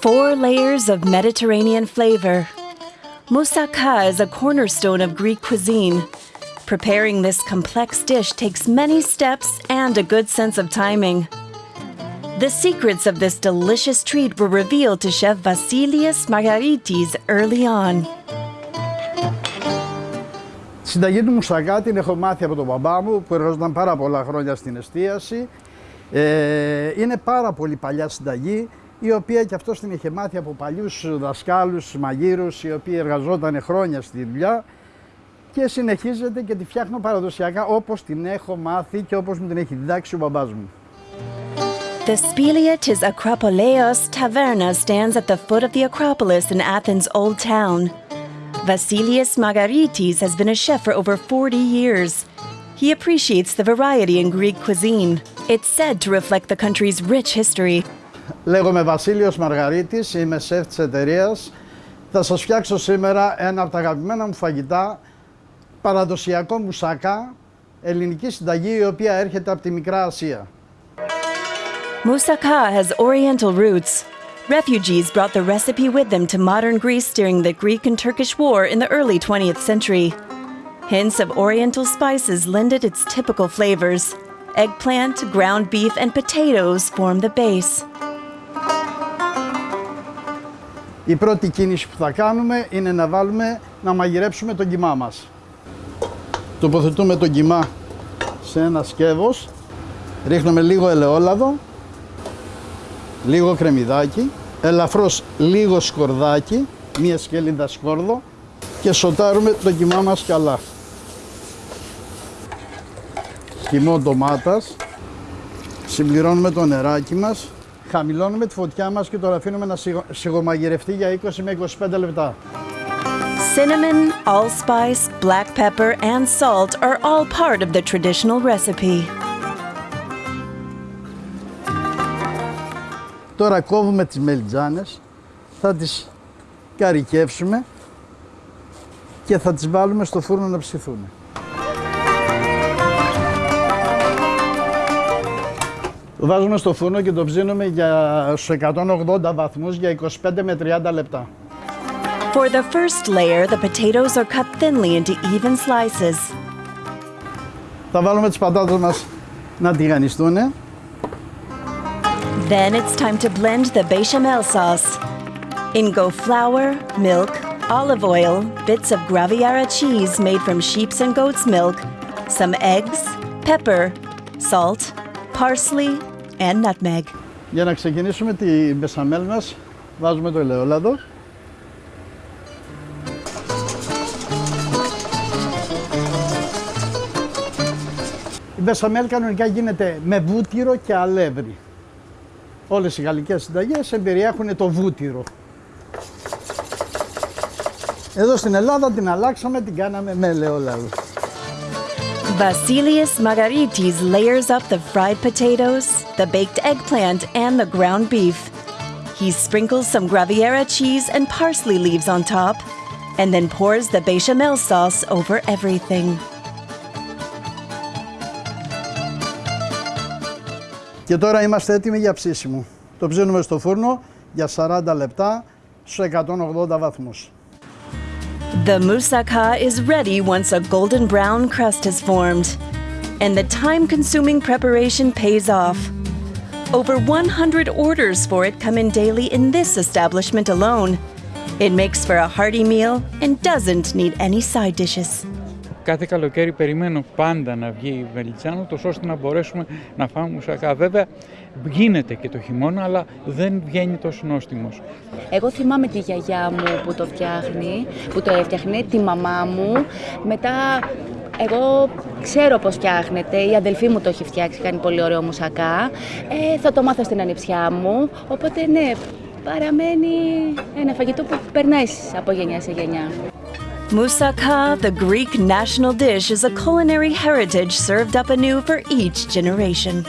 Four layers of Mediterranean flavor. Moussaka is a cornerstone of Greek cuisine. Preparing this complex dish takes many steps and a good sense of timing. The secrets of this delicious treat were revealed to Chef Vasilios Margaritis early on. Τη συνταγή του μουσακά την έχω μάθει από τον μπαμπά μου που εργαζόταν πάρα πολλά χρόνια στην εστίαση. Ε, είναι πάρα πολύ παλιά συνταγή η οποία και αυτός την είχε μάθει από παλιούς δασκάλους μαγείρους οι οποίοι εργαζόταν χρόνια στη δουλειά και συνεχίζεται και τη φτιάχνω παραδοσιακά όπως την έχω μάθει και όπως μου την έχει διδάξει ο μπαμπάς μου. The Spilia της Ακροπολέως Taverna stands at the foot of the Acropolis in Athens' old town. Vasilius Margaritis has been a chef for over 40 years. He appreciates the variety in Greek cuisine. It's said to reflect the country's rich history. Λέγομαι Βασίλειος Μαργαρίτης, είμαι σεφ της εταιρείας. Θα σας φτιάξω σήμερα ένα από τα αγαπημένα μου φαγητά, παραδοσιακό μουσακά, ελληνική συνταγή η οποία έρχεται από τη Μικρά Ασία. Moussaka has Oriental roots. Refugees brought the recipe with them to modern Greece during the Greek and Turkish War in the early 20th century. Hints of Oriental spices lended its typical flavors. Eggplant, ground beef, and potatoes form the base. Η πρώτη κίνηση που θα κάνουμε είναι να βάλουμε να μαγειρέψουμε τον κιμά μας. Τοποθετούμε τον κιμά σε ένα σκεύος, ρίχνουμε λίγο ελαιόλαδο λίγο κρεμμυδάκι, ελαφρώς λίγο σκορδάκι, μία σκελίδα σκόρδο και σοτάρουμε το κιμά μας καλά. Κιμό ντομάτας, συμπληρώνουμε το νεράκι μας, χαμηλώνουμε τη φωτιά μας και το αφήνουμε να σιγομαγειρευτεί για 20 με 25 λεπτά. Cinnamon, allspice, black pepper and salt are all part of the traditional recipe. Τώρα κόβουμε τις μελιτζάνες, θα τις καρικεύσουμε και θα τις βάλουμε στο φούρνο να ψηθούν. Βάζουμε στο φούρνο και το ψήνουμε για στους 180 βαθμούς για 25 με 30 λεπτά. For the first layer, the potatoes are cut thinly into even slices. Θα βάλουμε τις πατάτες μας να τηγανιστούν. Then it's time to blend the bechamel sauce. In go flour, milk, olive oil, bits of Graviera cheese made from sheep's and goat's milk, some eggs, pepper, salt, parsley, and nutmeg. Για να ξεκινήσουμε τη μπεσαμέλ μας, βάζουμε το ελαιόλαδο. Η μπεσαμέλ κανονικά γίνεται με βούτυρο και αλεύρι. Όλες οι γαλλικές συνταγές εμπεριέχουν το βούτυρο. Εδώ στην Ελλάδα την αλλάξαμε, την κάναμε με ελαιόλαδο. Vasilios Margaritis layers up the fried potatoes, the baked eggplant, and the ground beef. He sprinkles some Graviera cheese and parsley leaves on top, and then pours the bechamel sauce over everything. Και τώρα είμαστε έτοιμοι για ψήσιμο. Το ψήνουμε στο φούρνο για 40 λεπτά στους 180 βαθμούς. The moussaka is ready once a golden brown crust has formed. And the time-consuming preparation pays off. Over 100 orders for it come in daily in this establishment alone. It makes for a hearty meal and doesn't need any side dishes. Κάθε καλοκαίρι περιμένω πάντα να βγει η Βελιτσάνο, τόσο ώστε να μπορέσουμε να φάμε μουσακά. Βέβαια, γίνεται και το χειμώνα, αλλά δεν βγαίνει τόσο νόστιμος. Εγώ θυμάμαι τη γιαγιά μου που το φτιάχνει, που το έφτιαχνε, τη μαμά μου. Μετά εγώ ξέρω πώς φτιάχνεται, η αδελφή μου το έχει φτιάξει, κάνει πολύ ωραίο μουσακά. Ε, θα το μάθω στην ανιψιά μου, οπότε ναι, παραμένει ένα φαγητό που περνάει από γενιά σε γενιά. Moussaka, the Greek national dish, is a culinary heritage served up anew for each generation.